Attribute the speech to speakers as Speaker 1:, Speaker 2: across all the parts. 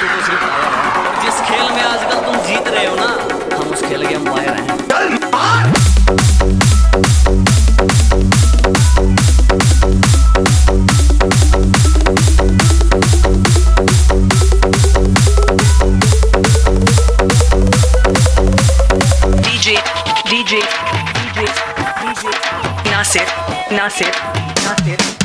Speaker 1: तू तो सिर्फ़ आया है जिस खेल में आजकल तुम जीत रहे हो ना हम उस खेल के अंपायर हैं
Speaker 2: DJ, DJ, DJ, DJ, Nasir, Nasir, Nasir.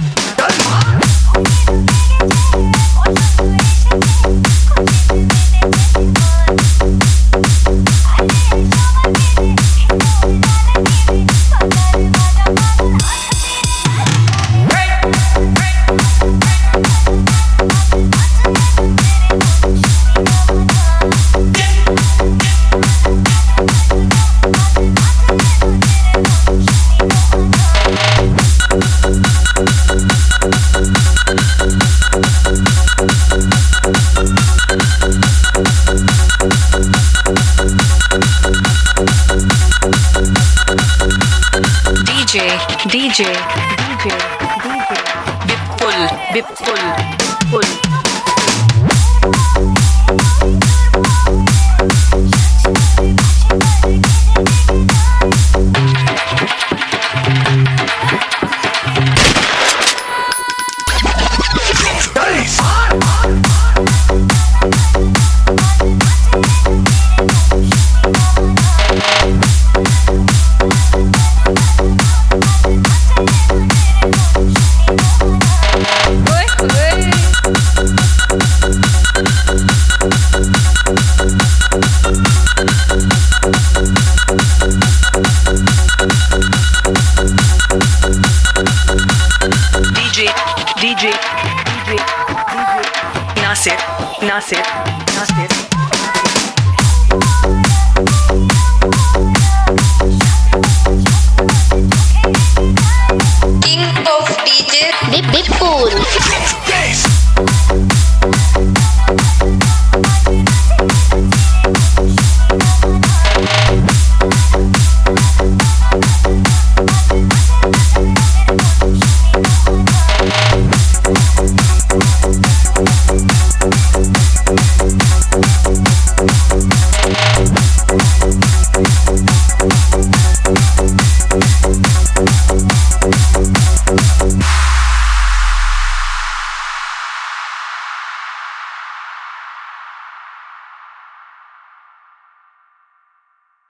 Speaker 2: DJ, DJ, DJ. Bipul, Bipul, Bipul. DJ, DJ, DJ, Nasir, Nasir, Nasir. King of DJ,